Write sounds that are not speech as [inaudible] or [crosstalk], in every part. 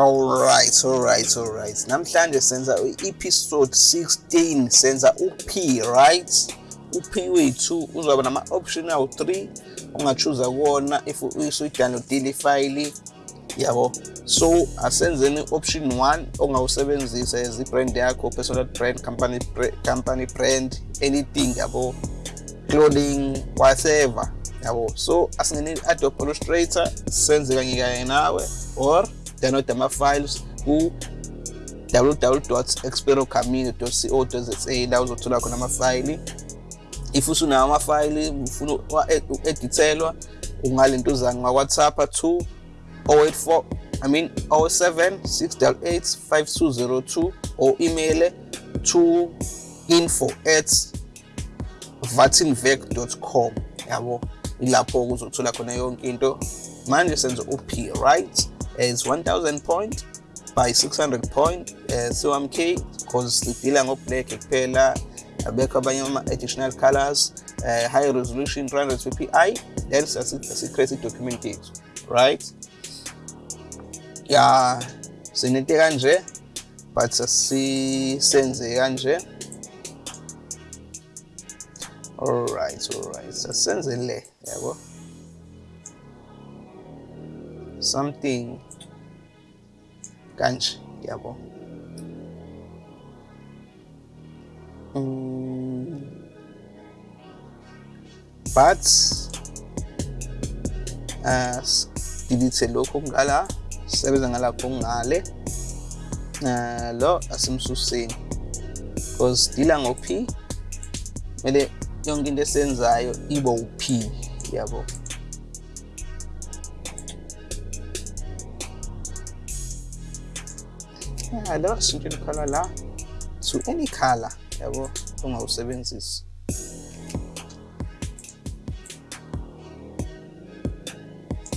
alright alright alright. Namhlanje senza i-episode 16 senza u-p right? U-p wethu uzoba nama-option awu-3 ongachuza kuwona if usuyidownloadile ifayili yabo? So asenzeni option 1 ongawusebenzisa as i-brand yakho personal brand company company brand anything yabo? Clothing whatever yabo? So asingene i-adobe illustrator senze kanye kanye nawe or download ama-files ku www.experocamino.co.za la uzothola khona amafayili. If usunawo amafayili ufuna u-edithelwa ungalentuzana ngawhatsapp 2 084 I mean 07 688 5202 or email to info at vatinvec.com yabo ilapho uzothola khona yonke into. Manje senze up right? Is 1000 point by 600 point uh, so am k because sidila ngo-black kuphela abekho abanye ama-additional colors uh, high resolution 300 ppi then siyasi-create i-document yethu right? Ya sinento kanje but asisenze kanje. Alright alright asisenze le yabo. Something kanje yabo? Mm. but uh, delete lokhu okungala sisebenza ngalapho okungale uh, lo asimsuseni. Because dila ngo-p kumele yonke into esenzayo ibe u-p yabo? Ya lo sintshela ikhala la. To any color yabo ongawusebenzisi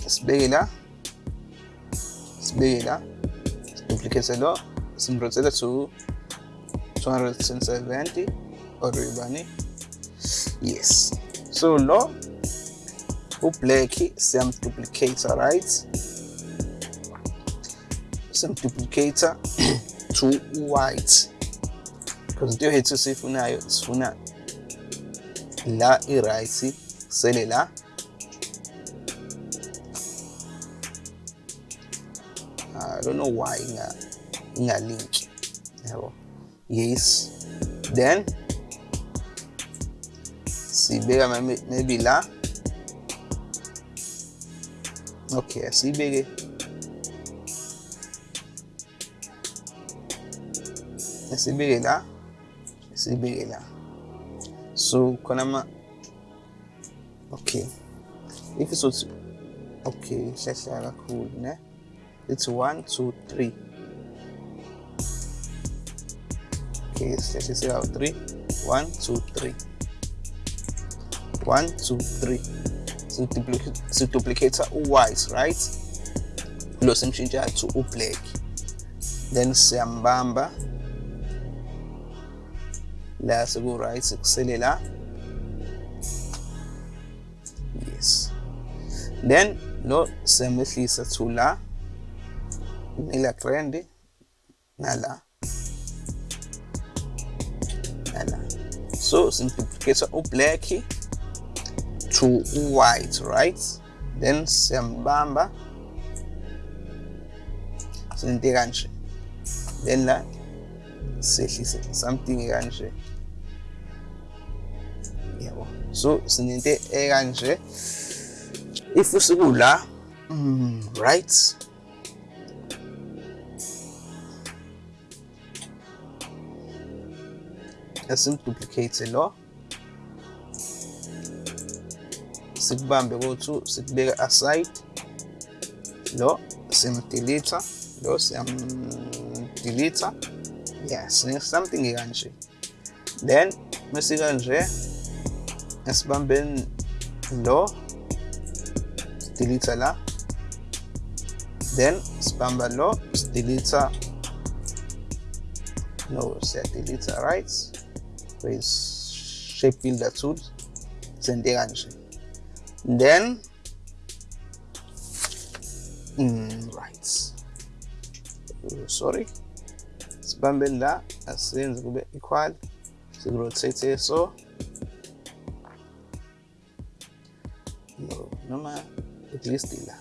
sibeke la. Sibeke la. Duplicate lo simrotate to 270 or ibani yes. So lo u-black siyamduplicator right simduplicator to white. Because into yethu sifunayo sifuna la i-right sele la. Ah, I don't know why inga link yabo yes. Then sibeka maybe la. Okay sibeke sibeke la sibeke la so khona ma okay. If it's okay hlahla kakhulu ne? It's one two three. Okay sihlehliswe kawu three. One two three. One two three. Siduplicator u-white right? Lo simshintsha to u-black then siyambamba la seku-right kusele la yes. Then lo siyamehlisa to la ila trend nala nala. So simduplicator u-black to white right? Then siyambamba. Sente kanje. Then la sehlise something kanje so sinento ekanje. If usikula mm, right? Asimduplicate lo. Sikubambe ko-2 sikubeka aside. Lo simdeleta lo siyamdeleta yes something kanje then mesikanje esibambeni lo sideleta la then sibamba lo sideleta no siyadeleta right with shape builder tool sente kanje then mm, right sorry. Sibambeni la asiyenze kube equal sikurotate so Nummer Glücksdealer.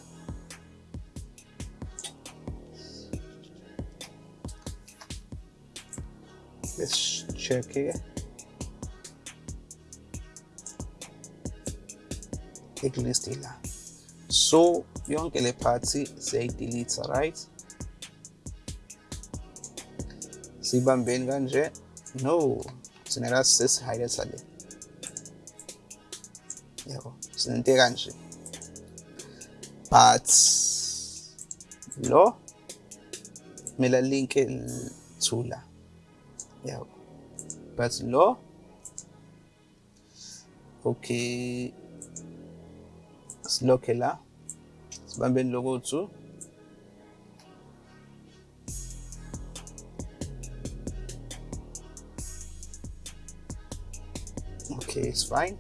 Let's check here. A glücksdealer. So, yonkele party say delete, right? sibambeni kanje no sinela sesihayile sale yebo sinento kanje Lo me link Zula. Ja. Parts Lo. Okay. Slokela. Sibambe logo zu. Okay, ist fine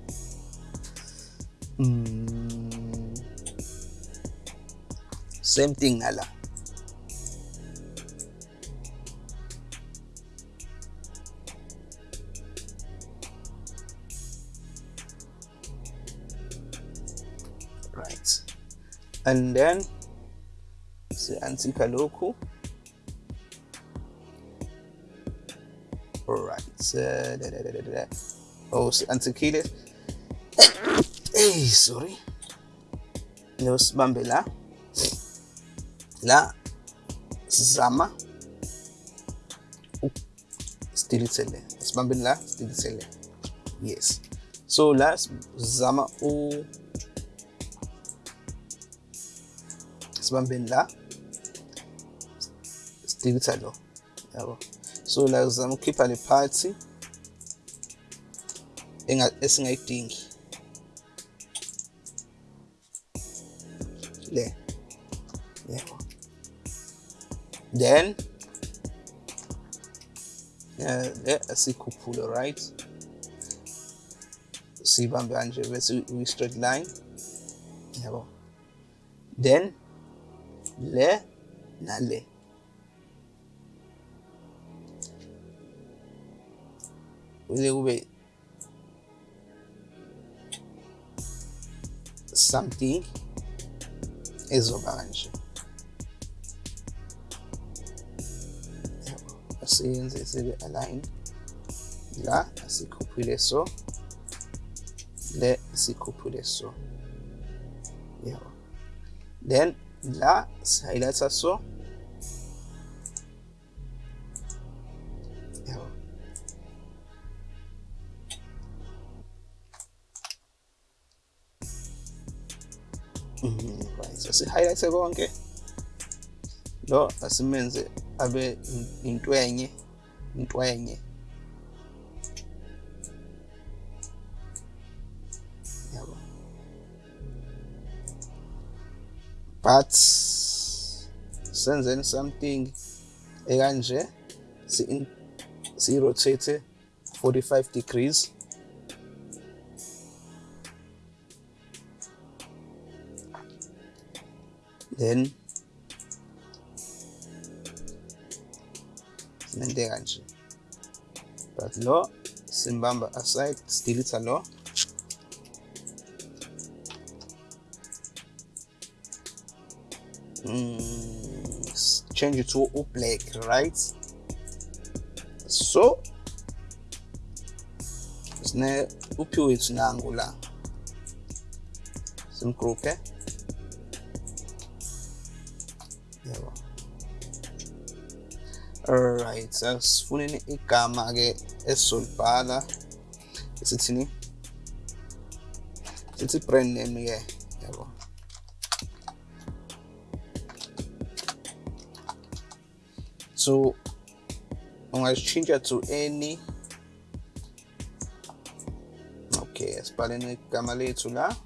Mm. Same thing nala. Right. And then si-antika lokhu alright uh, da, da, da, oh si-antikile [coughs] hey sorry. Lo sibambe la la sizama sidilithele sibambeni la sidilithele yes. So la sizama u. Sibambeni la sidilitha lo yabo so la sizama ukukhipha le party. Esingayidingi le. Then le asikhuphule right? Siyibambe kanje bese uyi-straight line. Yabo then le nale kuze kube something ezoba kanje asiyenze sibe align la asikhuphule so le sikhuphule so yabo then la si-highlighter so yabo right asi-highlight konke lo asimenze abe intwenye intwenye yabo. But senzeni something ekanje si si rotate 45 degrees. Then sinente kanje but lo simbamba aside sidilitha lo mm, change it to black right? So sine uphi wethu nangu la simgruphe yabo alright asifuneni igama ke esizolibhala esithini sithi brand name ke yabo. So ungayishintsha to any. Okay asibhaleni igama lethu la.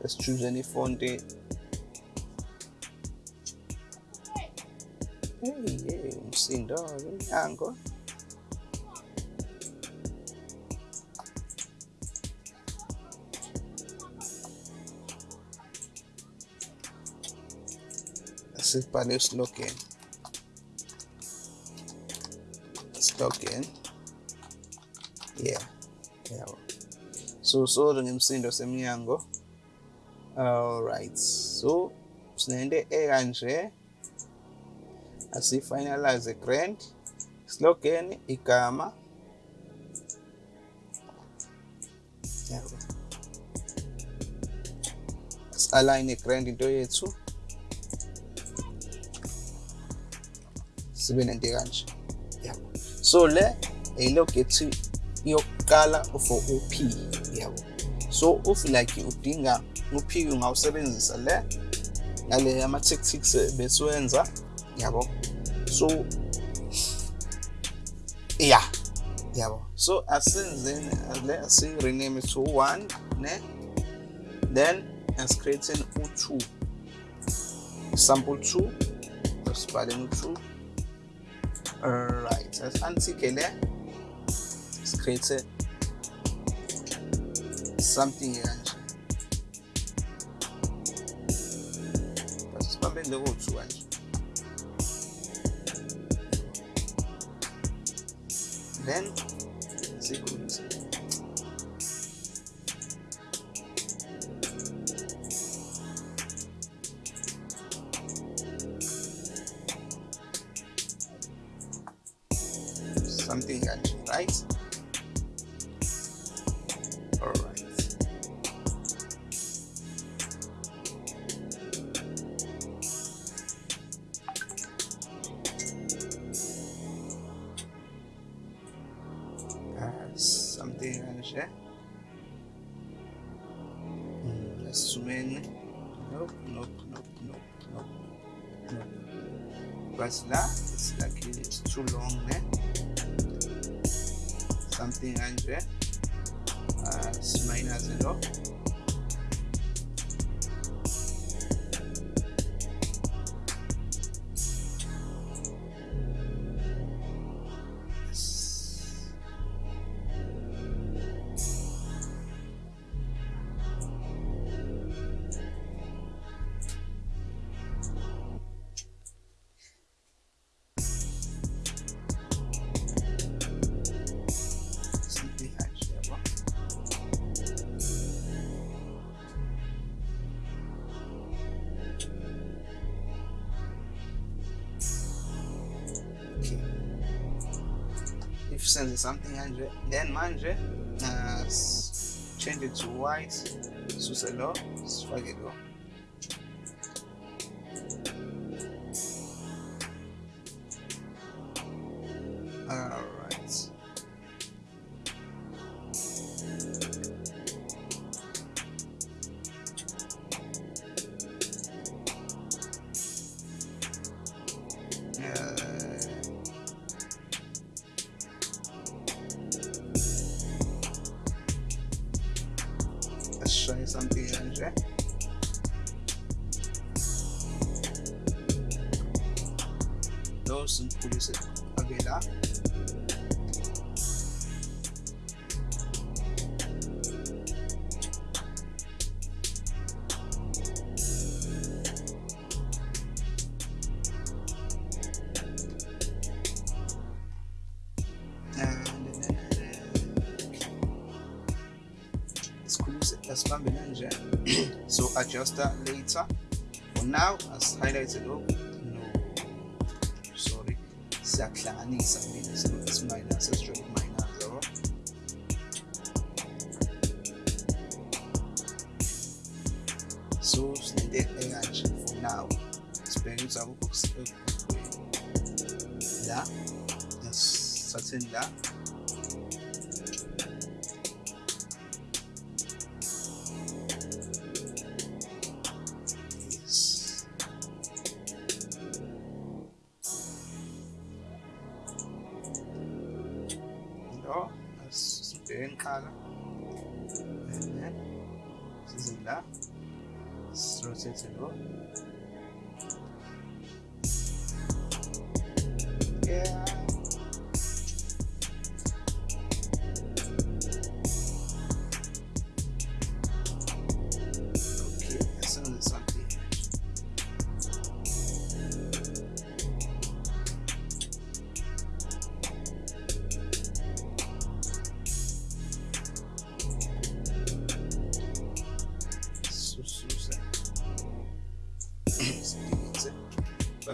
Let's choose any in the angle this is login let's yeah yeah. So so the name sindo semnyango. All right. So sinende ekanje. Asifinalize grant slogan igama align grant into yethu. Sibe nento kanje. Yabo so le ilogethi yokuqala for up yabo so if like udinga up ungawusebenzisa le ngale ama tactics besiwenza yabo so yeah. Yabo so asenzeni le asi rename it to 1 ne? Then asicreating u2 sample 2 asibhaleni u2 alright as antike le create something kanje sibambeni loko 2 kanje then sikhulise something kanje right 2% something hundred then manje uh, change it to white suselo it lo that's family manager. [clears throat] so adjust that later. For now, as highlighted up, no, sorry, exactly, I minus, it's minus, it's really minus, zero. So, select AI for now. Experience our books. Uh, yeah, that's certain that. no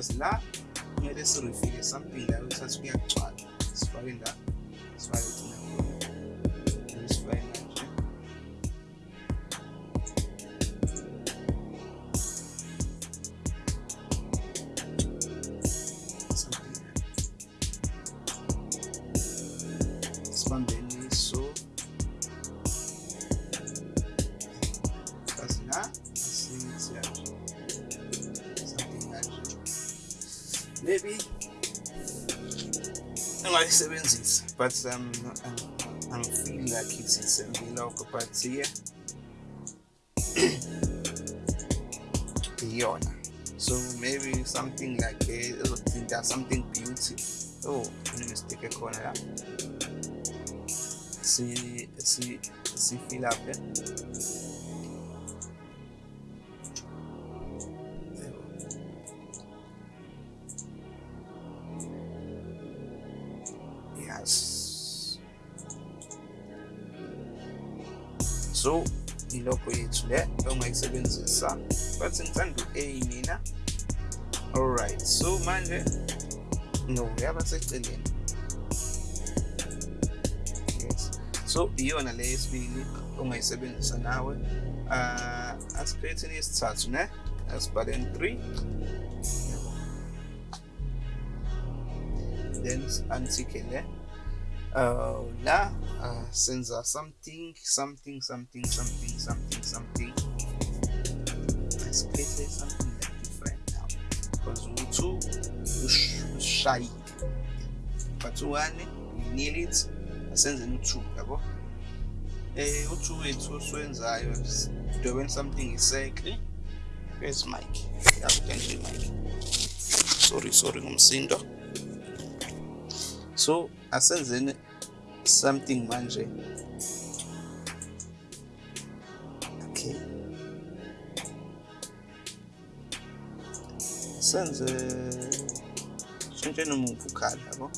because la kumele sirefile something la uthathe kuyagcwala sifake la but um, I'm, I'm feeling like it's, it's a vlog but yeah so maybe something like ezothinta something beauty. Oh mistake ekhona la See, see, see, fill up eh? yes so ilokho yethu le ongayisebenzisa but ngithanda u-a mina alright so manje no yaba seceleni yes. So iyona le yesibili ongayisebenzisa nawe. Uh asicreate yesithathu ne? Asibhaleni 3 then antike le uh, la. Uh, senza something something something something something something. Let's create something like different now because u2 ushayile but u1 you need it. Asenzeni u2 yabo eh u2 wethu osiwenzayo doing something exactly? Where's mike? Yakuthenje mike. Sorry sorry ngumsindo so as something manje okay. Senze shintshe noma uvukhali yabo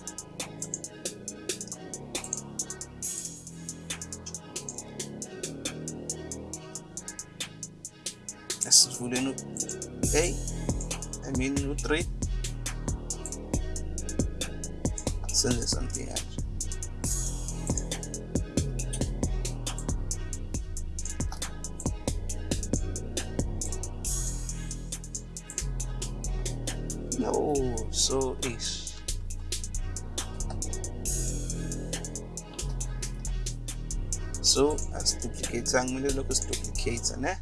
asivuleni hey ei, é minuto 3. Senze something kanje no so ish so as duplicates, I'm gonna kumele lokho siduplicate ne eh?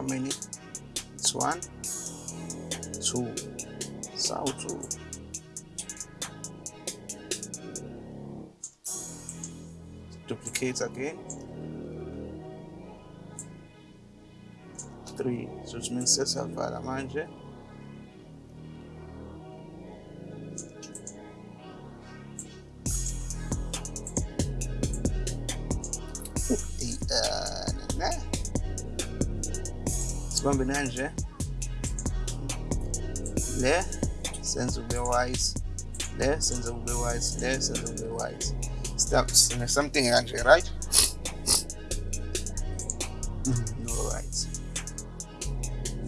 How many? It's one two so two duplicate again. Three. So it means sesavala manje sibambe nanje. Le senze ube wise. Le senze ube wise. Le senze ube wise. Stop something kanje right? Mm-hmm, no right.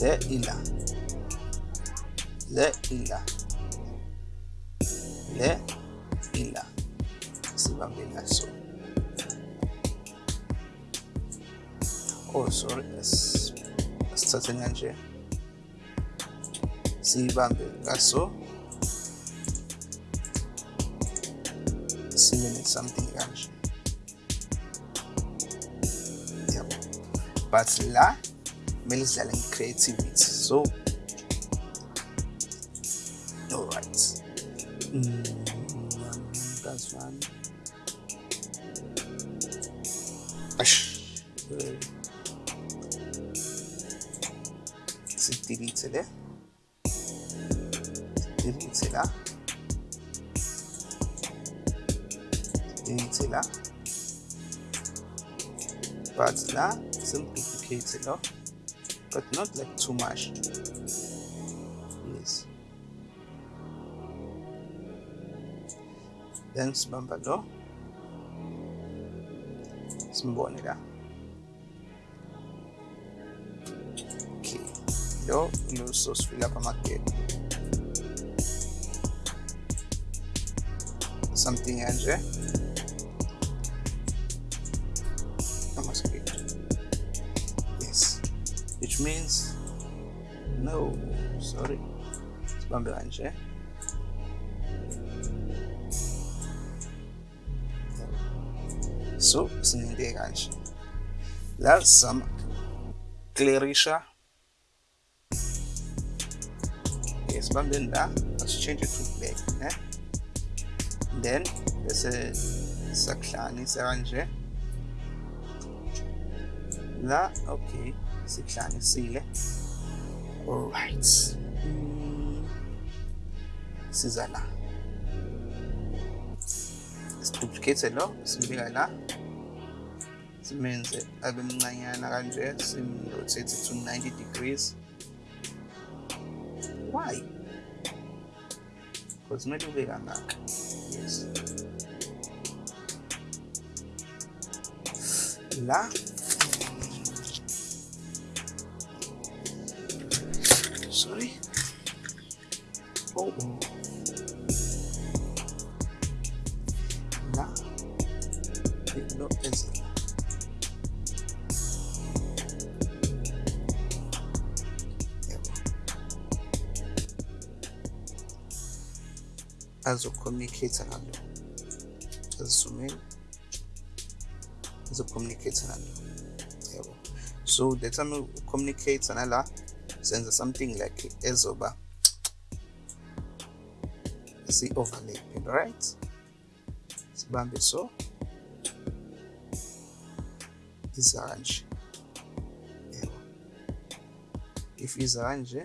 Le ila. Le ila asithathe kanje siyibambe ngaso sibe something kanje yabo but la kumele sidlale nge-creativity so alright mm, that's one delete le delete la delete la but la simduplicate lo but not like too much. Yes. Then sibamba lo lo lo sosifila kwamagebe something kanje amaskip eh. yes. Which means no sorry. Sibambe kanje eh. so sininte kanje la sizama clearisha sibambeni la asichange to black ne? Then bese sakuhlanganisa kanje la okay sikuhlanganisile alright. Mm. siza la siduplicate lo simbika la simenze abe mncanyana kanje simrotate to 90 degrees because kumele ube kangaka yes la sorry. Oh, oh. la lo es azocommunicate nalo. Azisumeni azocommunicate nalo. Yabo so the time ucommunicate nala senza something like ezoba see overlapping, right? Sibambe so. Iza kanje. Yebo. If iza kanje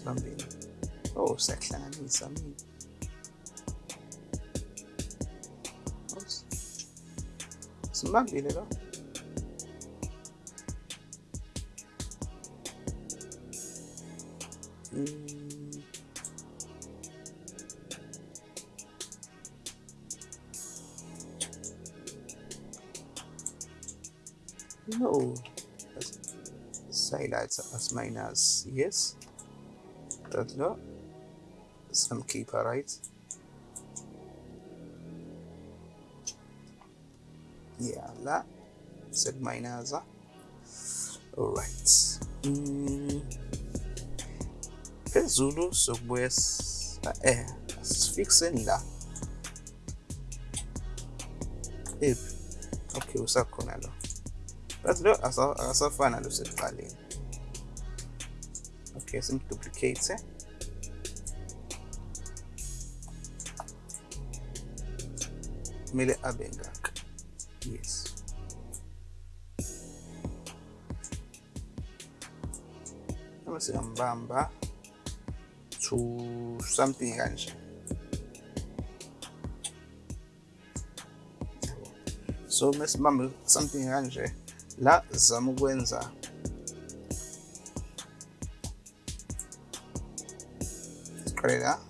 sibambeni oh siyakuhlanganisa mina lo Mm. No, highlights as minus yes. That's no some keeper right. Yeah, la. Set minus. All right. Mm. phezulu sokubuya eh sifixeni la. Ephi okay usakhona lo but lo akasafana lo sekuqaleni okay simduplicate kumele abe ngaka yes. Uma singambamba to something kanje so mesibambe something kanje la zama ukwenza siqale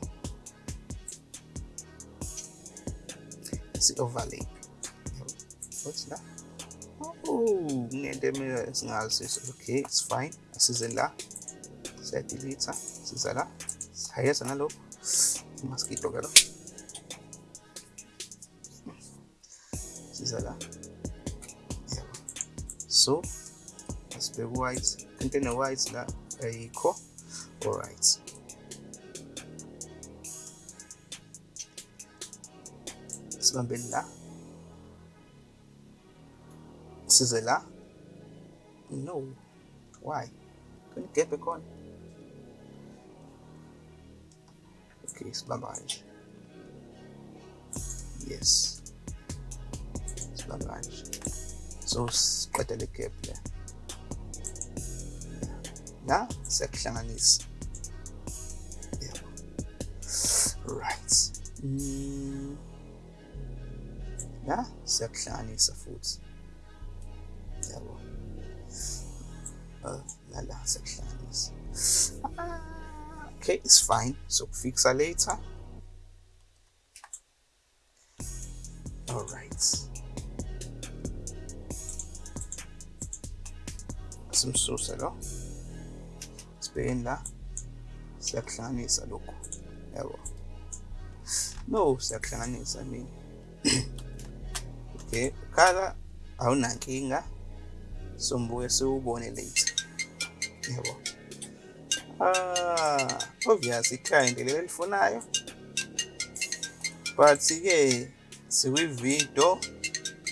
emele singazizo okay it's fine. La siyadelete siza la sihayeza nalokho mosquito la yebo so white into ene-white la ayikho alright sibambeni la. Size la no. Why? Kunigebhe khona okay sibamba kanje yes. Sibamba kanje so siqeda le gap le la siyakuhlanganisa yebo right. La siyakuhlanganisa futhi uh, okay it's fine. So kufixa later. All right. Simsuse lo sibhekeni la siyakuhlanganisa lokhu yabo no siyakuhlanganisa [coughs] mina okay khala awunankinga sombuye siwubone later yabo ah obvious ikhaya leli elifunayo. But ke sikwividiyo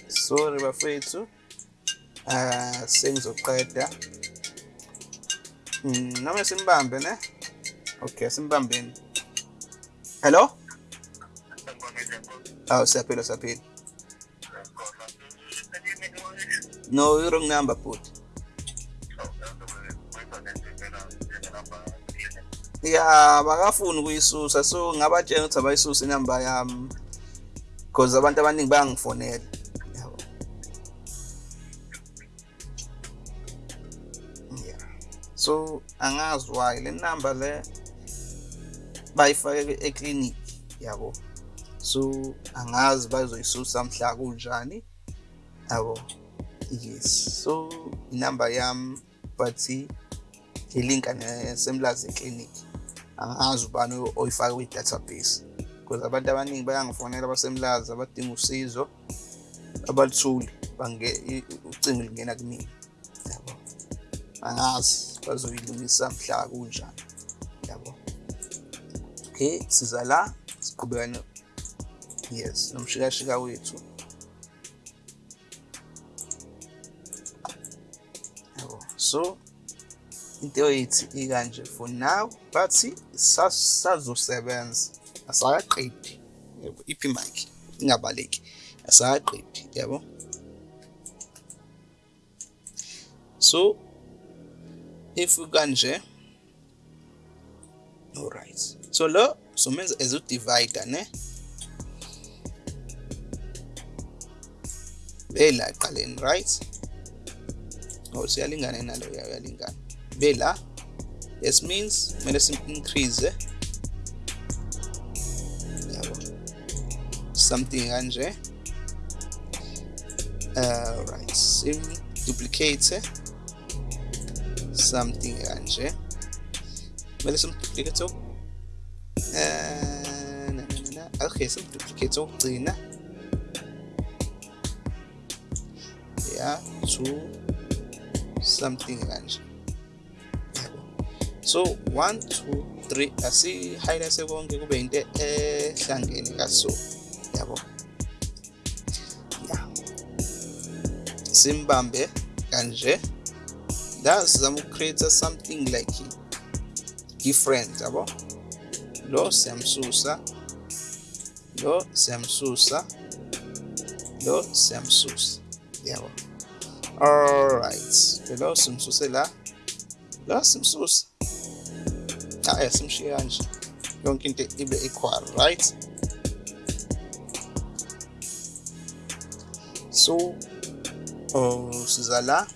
sorry bafethu. Ah sengizoqeda. Mm, noma simbambe ne? Okay simbambeni. Hello? Aw siyaphila siyaphila. No i-wrong number but ya bakafuni ukuyisusa so ngabatshela ukuthi abayisuse inamba yami because abantu abaningi bayangifonela yabo. Yeah so angazi why le number le bayifake eclinic yabo. So angazi bazoyisusa mhla kunjani yabo. Yes so inamba yami but ilinka nesemlazi eclinic. Angazi ubani oyifake kwi-database because abantu abaningi bayangifonela abasemlazi abadinga usizo abaluthuli ucingo lingena kumina yabo. Angazi bazoyilungisa mhla kunjani yabo. Okay siza la siqhubekane. Yes nomshikashika wethu. Yabo. So into yithi ikanje for now but sazosebenza. Asakaqedi. Yabo iphi mic? Ingabaleki. Asakaqedi yabo. So if kanje alright so lo somenza as udivider ne? Bela aqaleni right? Oh siyalingana nalo uyalingana. Vela. S means मैंने increase. Something andre uh, right sim duplicate. Something andre mele simduplicate uh, okay simduplicate okugcina ya yeah, to something kanje so 1 2 3 asi-highlight konke kube into ehlangene kaso yabo? Ya. Simbambe kanje. La sizama ukucreate something like different yabo? Lo siyamsusa. Lo siyamsusa. Lo siyamsusa. Yabo? Alright lo simsuse la. Lo simsusa haya simshiye kanje yonke into ibe equal right? So oh siza la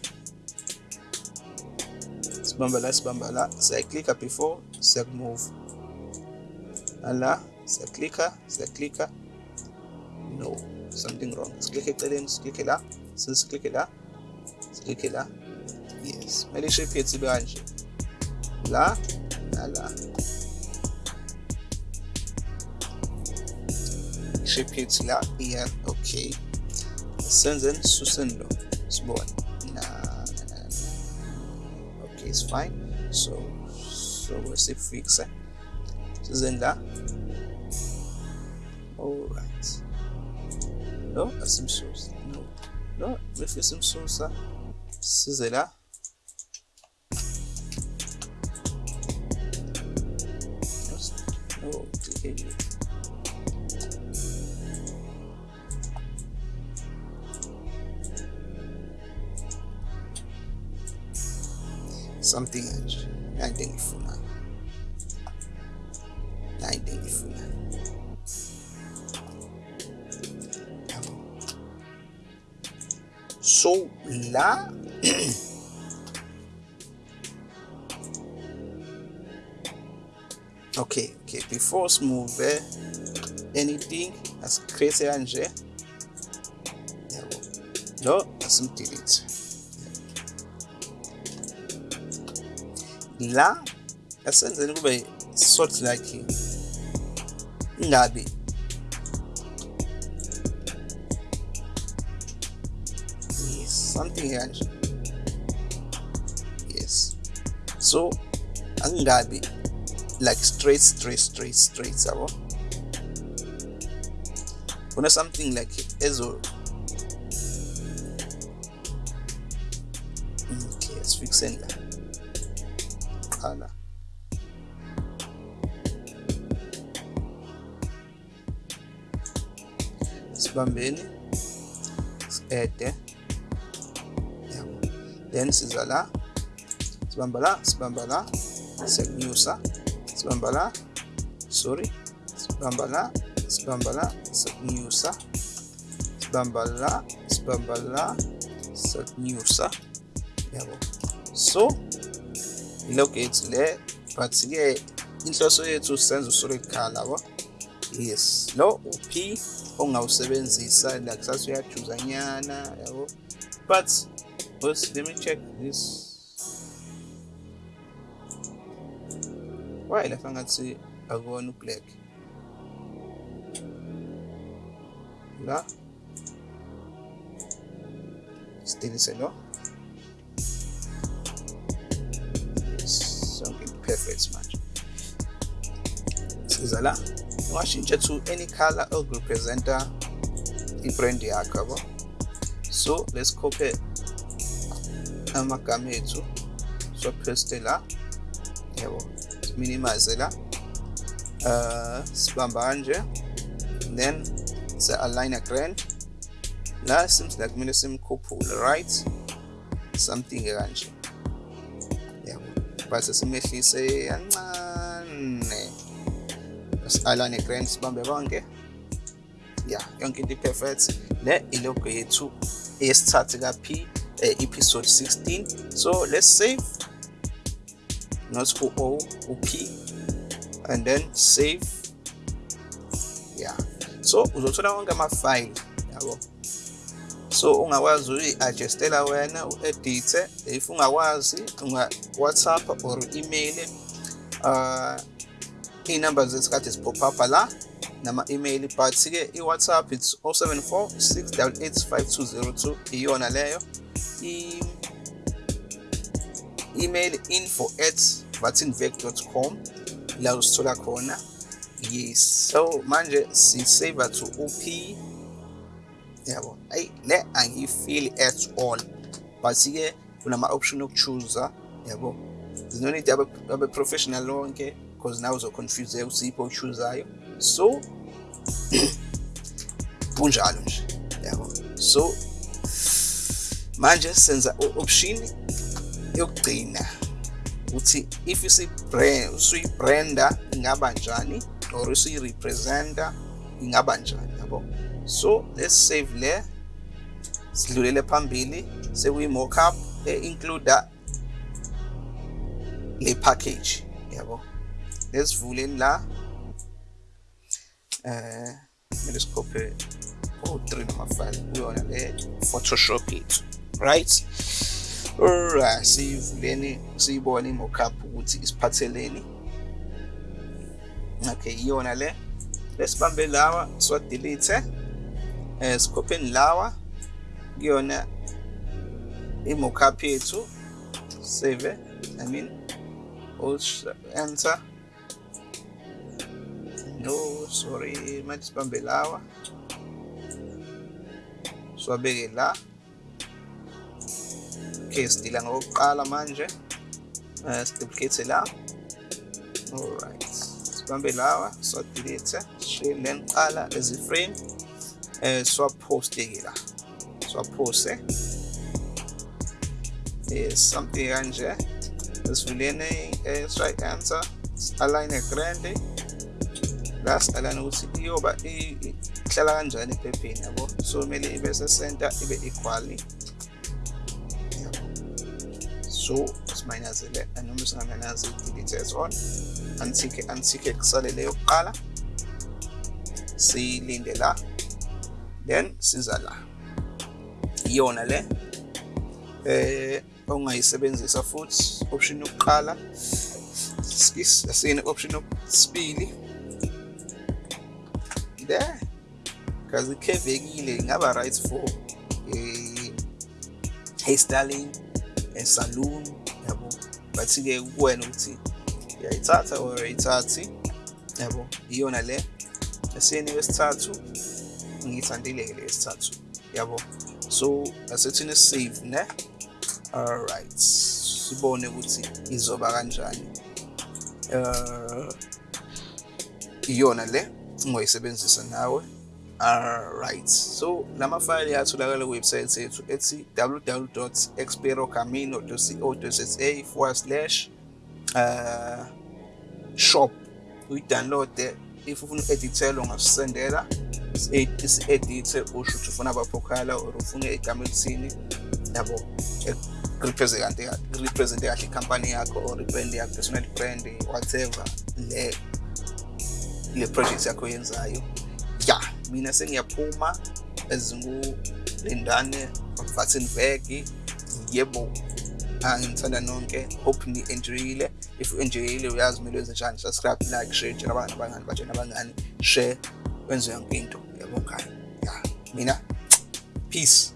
sibamba la sibamba la siyaklicka before siyakumove ala siyaklicka siyaklicka no something wrong. Siklikhe eceleni siklikhe la siklikhe la siklikhe la yes. Kumele ishape yethu ibe kanje la okay. Senzeni suseni lo. Sibone na okay it's fine. So so wesifixe eh? sizeni la. Alright lo asimsusa no. Lo befike simsusa size la something else into engiyifunayo nayi into engiyifunayo so la [clears throat] okay okay before smooth eh, anything asikreate kanje yabo lo asimdelete la asenzeni kube sort like ingabi. Yes something kanje yes. So angingabi like straight straight straight straight yabo? Kuna something like ezo. Mm, okay let's fix it sibambeni si-ede yabo. Then siza la sibamba la sibamba la siyakunyusa sibamba la sorry. Sibamba la sibamba la siyakunyusa sibamba la sibamba la siyakunyusa yabo. So ilogate le but-ke inhloso yethu senza usolid color yabo yes lo u-p ongawusebenzisa like sase uyajuza nyana yabo. But let me check this. Why lapha ngathi akuwona ublack? La? Sidelise lo sonke perfect manje siza la ungashintsha to any color okurepresenta ibrand yakho yabo so let's copy amagama ethu so paste la minimize la uh sibamba kanje then se align a grand. La seems like kumele simkhuphule right? Something kanje. Yabo base simehlise kancane align grand sibambe konke yeah yonke into perfect le ilogo yethu eyesithathu ka P episode 16 so let's save. Not ku O u P. And then save. Yeah. So uzothola wonke ama file yabo. So ungakwazi uyi-adjustela wena u-edithe. If ungakwazi unga whatsapp or email uh kade zipop up la nama-email but-ke i-whatsapp it's 074 688 5202 iyona leyo. Email info at vatinvec.com la usithola khona. Yes. So manje sisave to up yabo. Ayi le angiyifeel at all. But-ke kunama-option okuchuza. Yabo. No need abe-professional lonke uzoconfuse ukuthi yiphi ochuzayo so [clears throat] kunjalo nje yabo. So manje senza option yokugcina ukuthi if isibrand usuyibranda ingaba njani or usuyirepresenta ingaba njani yabo. So let's save le sidlulele phambili sekuyi-mockup e-include that, le package yabo lesivuleni la eh kumele sikhophe o3 namafile kuyona le photoshop yethu right? Alright siyivuleni siyibone i-mockup ukuthi isiphatheleni. Okay iyona le. Lesibambe lawa siwadelete eh sikhopheni lawa. Kuyona i-mockup yethu. Save i mean enter. No sorry manje sibambe lawa. Siwabeke la. Okay sidila ngokuqala manje. Uh, siduplicate la. Alright sibambe lawa siwadelete share then qala lezi frame eh siwaphoste-ke la. Siwaphoste yes something kanje sesivuleni eh, try enter align grande la siqalana ukuthi iyoba ihlala kanjani ephepheni yabo? So kumele ibe se-center ibe equally so simayinazele noma singamanyazi delete as on antike antike kusale leyo kuqala siyilinde la then siza la. Iyona le eh ongayisebenzisa futhi option yokuqala asine option yokubili there because ikhevekile ingaba right for eh hairstyling e-saloon yabo. But-ke kuwena ukuthi uyayithatha or ayithathi yabo. Iyona le. Esiyeni wesithathu ngiyithandile-ke le yesithathu yabo. So asethini save ne? Alright. Sibone ukuthi izoba kanjani. Uh iyona le. Ungoyisebenzisa nawe alright so lama file atholakala kuwebsite yethu ethi www.experocamino.co.za forward slash uh shop. Uyidownload if ufuna uku-edithela ungasisendela. Isi-edithe usho ukuthi ufuna abaphokhala or ufuna igama elithini yabo represente represente kahle ikhampani yakho or ibrand yakho personal brand whatever le le project yakho yenzayo ya. Mina sengiyaphuma ezingulindane Vattenberg. Yebo ngithanda nonke. Hope ni-enjoyile. If u-enjoyile uyazi kumele wenze njani. Subscribe like share tshela abangani abangani batshela abangani. Share wenze yonke into. Yabo ngani ya. Mina peace.